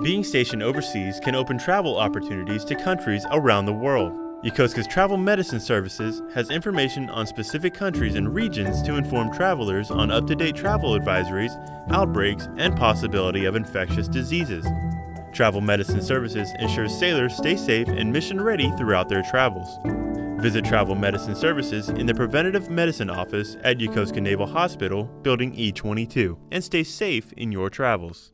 Being stationed overseas can open travel opportunities to countries around the world. Yokosuka's Travel Medicine Services has information on specific countries and regions to inform travelers on up-to-date travel advisories, outbreaks, and possibility of infectious diseases. Travel Medicine Services ensures sailors stay safe and mission ready throughout their travels. Visit Travel Medicine Services in the Preventative Medicine Office at Yokosuka Naval Hospital, Building E22, and stay safe in your travels.